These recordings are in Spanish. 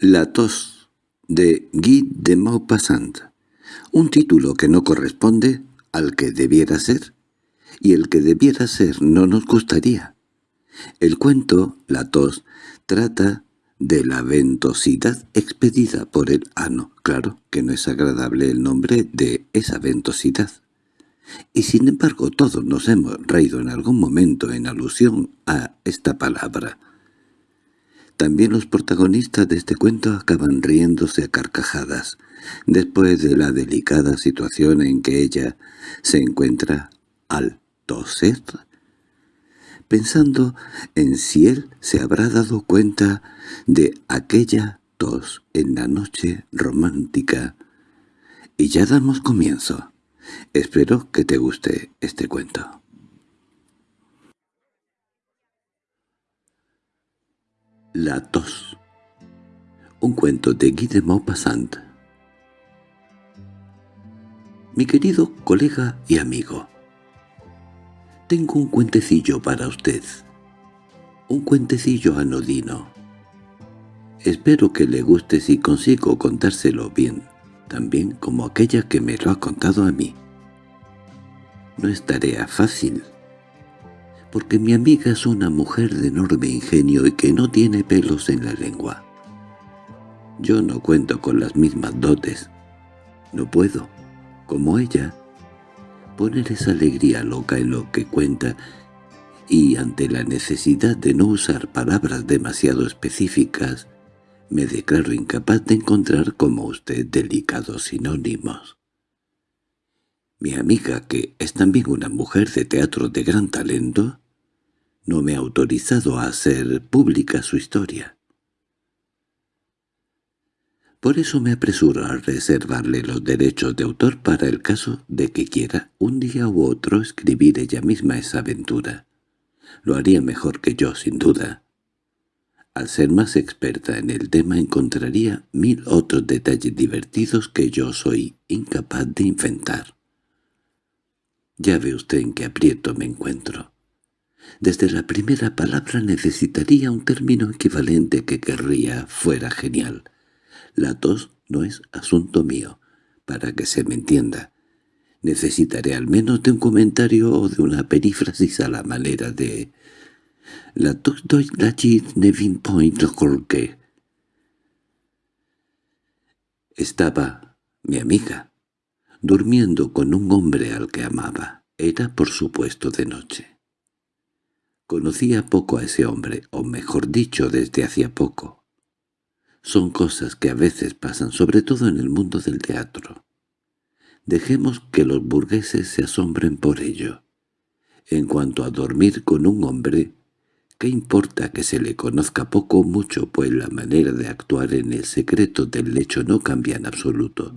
La tos de Guy de Maupassant, un título que no corresponde al que debiera ser, y el que debiera ser no nos gustaría. El cuento, La tos, trata de la ventosidad expedida por el ano. Claro que no es agradable el nombre de esa ventosidad. Y sin embargo todos nos hemos reído en algún momento en alusión a esta palabra. También los protagonistas de este cuento acaban riéndose a carcajadas, después de la delicada situación en que ella se encuentra al toser, pensando en si él se habrá dado cuenta de aquella tos en la noche romántica. Y ya damos comienzo. Espero que te guste este cuento. La tos Un cuento de Guy de Maupassant Mi querido colega y amigo, tengo un cuentecillo para usted. Un cuentecillo anodino. Espero que le guste si consigo contárselo bien también como aquella que me lo ha contado a mí. No es tarea fácil, porque mi amiga es una mujer de enorme ingenio y que no tiene pelos en la lengua. Yo no cuento con las mismas dotes. No puedo, como ella, poner esa alegría loca en lo que cuenta y ante la necesidad de no usar palabras demasiado específicas, me declaro incapaz de encontrar como usted delicados sinónimos. Mi amiga, que es también una mujer de teatro de gran talento, no me ha autorizado a hacer pública su historia. Por eso me apresuro a reservarle los derechos de autor para el caso de que quiera un día u otro escribir ella misma esa aventura. Lo haría mejor que yo, sin duda. Al ser más experta en el tema encontraría mil otros detalles divertidos que yo soy incapaz de inventar. Ya ve usted en qué aprieto me encuentro. Desde la primera palabra necesitaría un término equivalente que querría fuera genial. La tos no es asunto mío, para que se me entienda. Necesitaré al menos de un comentario o de una perífrasis a la manera de la Nevin Point Estaba mi amiga, durmiendo con un hombre al que amaba. Era, por supuesto, de noche. Conocía poco a ese hombre, o mejor dicho, desde hacía poco. Son cosas que a veces pasan, sobre todo en el mundo del teatro. Dejemos que los burgueses se asombren por ello. En cuanto a dormir con un hombre, ¿Qué importa que se le conozca poco o mucho, pues la manera de actuar en el secreto del lecho no cambia en absoluto?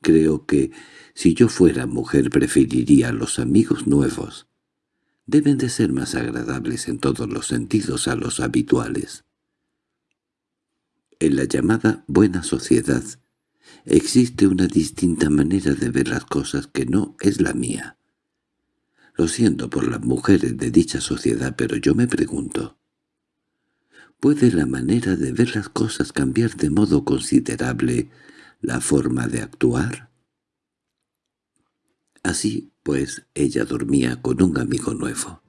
Creo que, si yo fuera mujer, preferiría a los amigos nuevos. Deben de ser más agradables en todos los sentidos a los habituales. En la llamada buena sociedad existe una distinta manera de ver las cosas que no es la mía. Lo siento por las mujeres de dicha sociedad, pero yo me pregunto, ¿puede la manera de ver las cosas cambiar de modo considerable la forma de actuar? Así, pues, ella dormía con un amigo nuevo.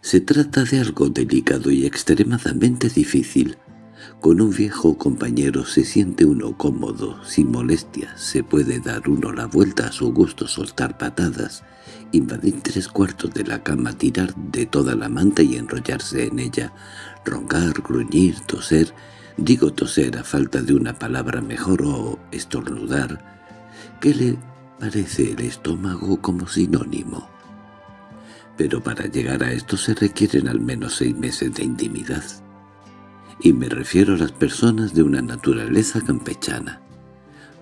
Se trata de algo delicado y extremadamente difícil, con un viejo compañero se siente uno cómodo, sin molestias, se puede dar uno la vuelta a su gusto, soltar patadas, invadir tres cuartos de la cama, tirar de toda la manta y enrollarse en ella, roncar, gruñir, toser, digo toser a falta de una palabra mejor o estornudar. ¿Qué le parece el estómago como sinónimo? Pero para llegar a esto se requieren al menos seis meses de intimidad y me refiero a las personas de una naturaleza campechana.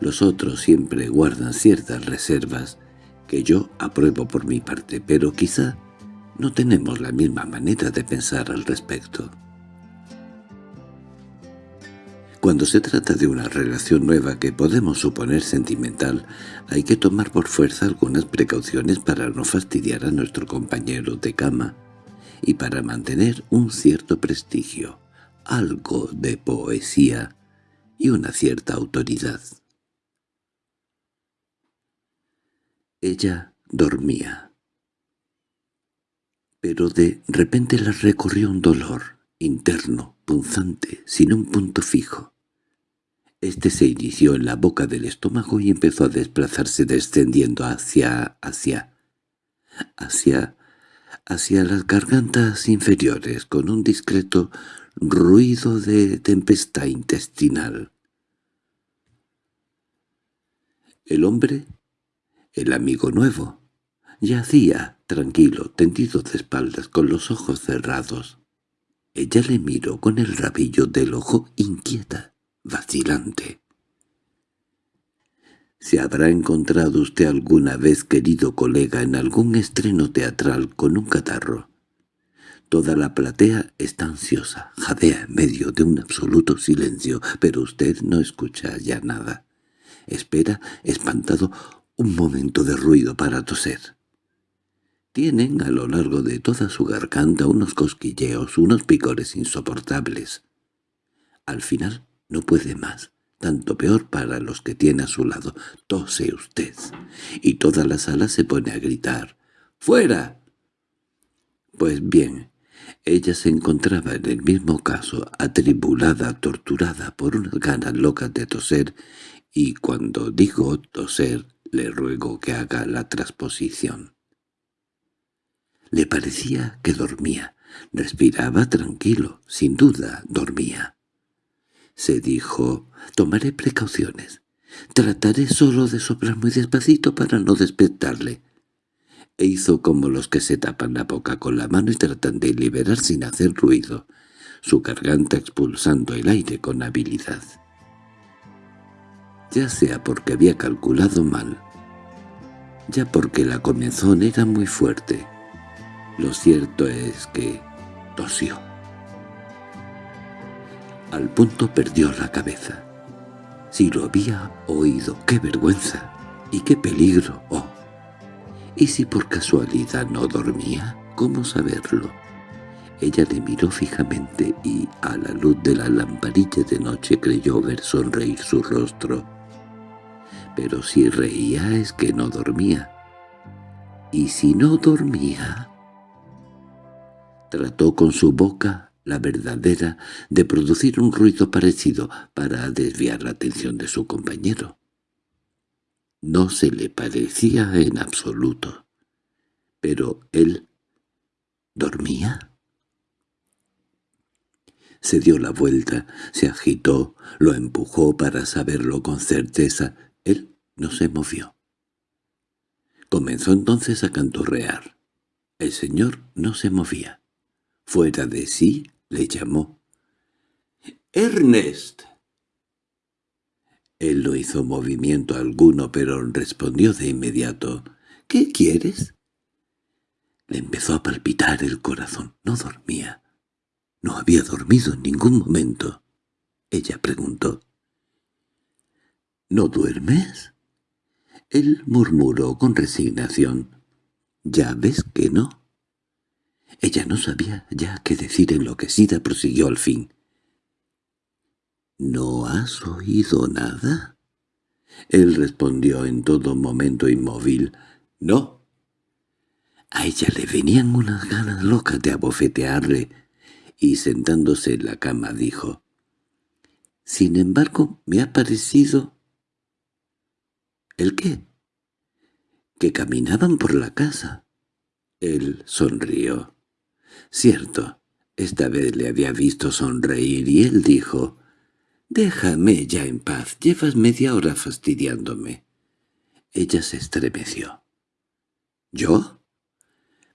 Los otros siempre guardan ciertas reservas que yo apruebo por mi parte, pero quizá no tenemos la misma manera de pensar al respecto. Cuando se trata de una relación nueva que podemos suponer sentimental, hay que tomar por fuerza algunas precauciones para no fastidiar a nuestro compañero de cama y para mantener un cierto prestigio algo de poesía y una cierta autoridad. Ella dormía. Pero de repente la recorrió un dolor, interno, punzante, sin un punto fijo. Este se inició en la boca del estómago y empezó a desplazarse descendiendo hacia... hacia... hacia... hacia las gargantas inferiores con un discreto ruido de tempestad intestinal. El hombre, el amigo nuevo, yacía tranquilo, tendido de espaldas, con los ojos cerrados. Ella le miró con el rabillo del ojo inquieta vacilante. ¿Se habrá encontrado usted alguna vez, querido colega, en algún estreno teatral con un catarro? Toda la platea está ansiosa, jadea en medio de un absoluto silencio, pero usted no escucha ya nada. Espera, espantado, un momento de ruido para toser. Tienen a lo largo de toda su garganta unos cosquilleos, unos picores insoportables. Al final no puede más. Tanto peor para los que tiene a su lado. Tose usted. Y toda la sala se pone a gritar. ¡Fuera! Pues bien, ella se encontraba en el mismo caso, atribulada, torturada por unas ganas locas de toser, y cuando digo toser, le ruego que haga la transposición. Le parecía que dormía, respiraba tranquilo, sin duda dormía se dijo, tomaré precauciones. Trataré solo de soplar muy despacito para no despertarle. E hizo como los que se tapan la boca con la mano y tratan de liberar sin hacer ruido, su garganta expulsando el aire con habilidad. Ya sea porque había calculado mal, ya porque la comenzón era muy fuerte, lo cierto es que tosió. Al punto perdió la cabeza. Si lo había oído, qué vergüenza y qué peligro, oh. ¿Y si por casualidad no dormía? ¿Cómo saberlo? Ella le miró fijamente y, a la luz de la lamparilla de noche, creyó ver sonreír su rostro. Pero si reía es que no dormía. ¿Y si no dormía? Trató con su boca la verdadera, de producir un ruido parecido para desviar la atención de su compañero. No se le parecía en absoluto. Pero él... ¿dormía? Se dio la vuelta, se agitó, lo empujó para saberlo con certeza. Él no se movió. Comenzó entonces a canturrear. El señor no se movía. Fuera de sí, le llamó. —¡Ernest! Él no hizo movimiento alguno, pero respondió de inmediato. —¿Qué quieres? Le empezó a palpitar el corazón. No dormía. No había dormido en ningún momento. Ella preguntó. —¿No duermes? Él murmuró con resignación. —Ya ves que no. Ella no sabía ya qué decir enloquecida, prosiguió al fin. —¿No has oído nada? Él respondió en todo momento inmóvil. —No. A ella le venían unas ganas locas de abofetearle, y sentándose en la cama dijo, «Sin embargo, me ha parecido...» ¿El qué? «Que caminaban por la casa». Él sonrió. Cierto, esta vez le había visto sonreír y él dijo, «Déjame ya en paz, llevas media hora fastidiándome». Ella se estremeció. «¿Yo?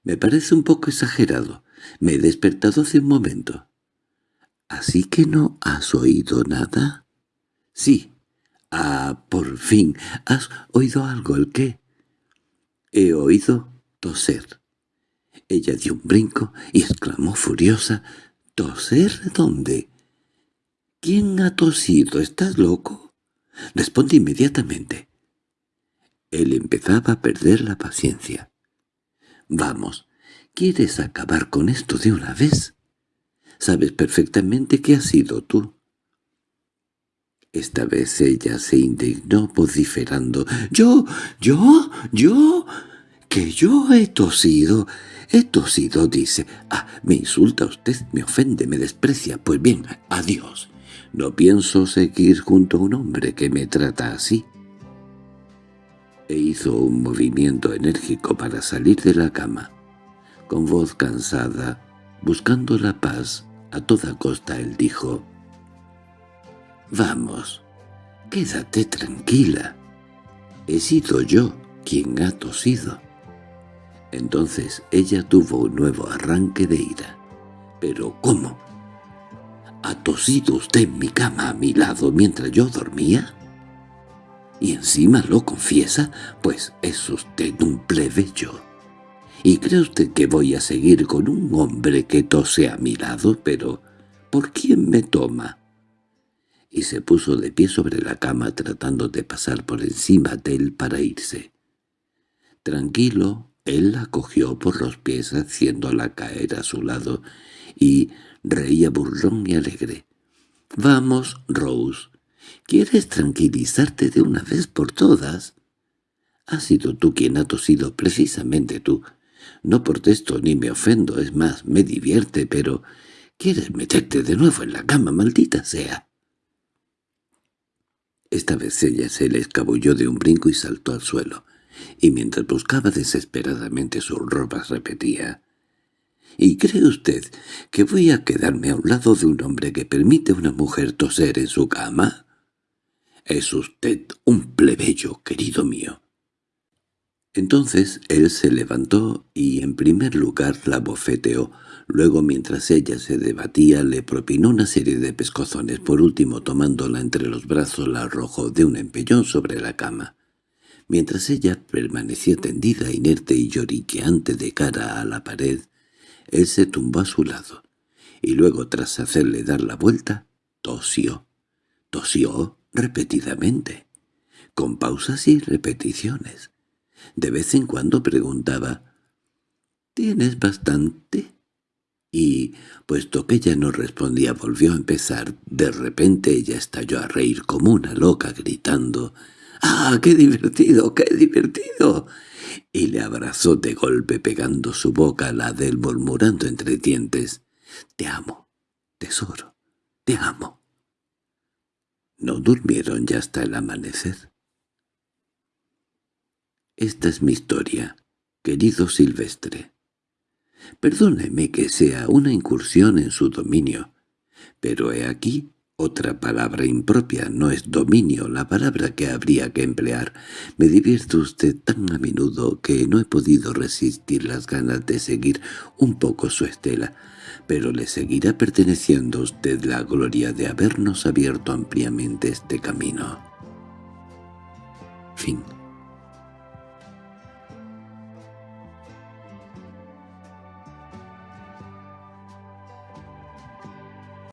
Me parece un poco exagerado. Me he despertado hace un momento». «¿Así que no has oído nada?» «Sí». «Ah, por fin. ¿Has oído algo? ¿El qué?» «He oído toser». Ella dio un brinco y exclamó furiosa, —¿Toser dónde? —¿Quién ha tosido? ¿Estás loco? Responde inmediatamente. Él empezaba a perder la paciencia. —Vamos, ¿quieres acabar con esto de una vez? Sabes perfectamente que has sido tú. Esta vez ella se indignó vociferando. «¿Yo? ¿Yo? ¿Yo? ¿Que yo he tosido? He tosido», dice. «Ah, me insulta usted, me ofende, me desprecia. Pues bien, adiós. No pienso seguir junto a un hombre que me trata así». E hizo un movimiento enérgico para salir de la cama. Con voz cansada, buscando la paz, a toda costa él dijo «Vamos, quédate tranquila. He sido yo quien ha tosido». Entonces ella tuvo un nuevo arranque de ira. «¿Pero cómo? ¿Ha tosido usted en mi cama a mi lado mientras yo dormía?» «¿Y encima lo confiesa? Pues es usted un plebeyo». ¿Y cree usted que voy a seguir con un hombre que tose a mi lado? Pero, ¿por quién me toma? y se puso de pie sobre la cama tratando de pasar por encima de él para irse. Tranquilo, él la cogió por los pies haciéndola caer a su lado y reía burlón y alegre. «Vamos, Rose, ¿quieres tranquilizarte de una vez por todas?» «Has sido tú quien ha tosido, precisamente tú. No protesto ni me ofendo, es más, me divierte, pero... ¿Quieres meterte de nuevo en la cama, maldita sea?» Esta vez ella se le escabulló de un brinco y saltó al suelo, y mientras buscaba desesperadamente sus ropas repetía «¿Y cree usted que voy a quedarme a un lado de un hombre que permite a una mujer toser en su cama? Es usted un plebeyo, querido mío». Entonces él se levantó y en primer lugar la bofeteó, Luego, mientras ella se debatía, le propinó una serie de pescozones. Por último, tomándola entre los brazos, la arrojó de un empellón sobre la cama. Mientras ella permanecía tendida, inerte y lloriqueante de cara a la pared, él se tumbó a su lado, y luego, tras hacerle dar la vuelta, tosió. Tosió repetidamente, con pausas y repeticiones. De vez en cuando preguntaba, «¿Tienes bastante?» y, puesto que ella no respondía, volvió a empezar. De repente ella estalló a reír como una loca, gritando «¡Ah, qué divertido, qué divertido!» y le abrazó de golpe pegando su boca a la de él murmurando entre dientes «Te amo, tesoro, te amo». No durmieron ya hasta el amanecer. Esta es mi historia, querido Silvestre. Perdóneme que sea una incursión en su dominio, pero he aquí otra palabra impropia, no es dominio la palabra que habría que emplear. Me divierte usted tan a menudo que no he podido resistir las ganas de seguir un poco su estela, pero le seguirá perteneciendo a usted la gloria de habernos abierto ampliamente este camino. Fin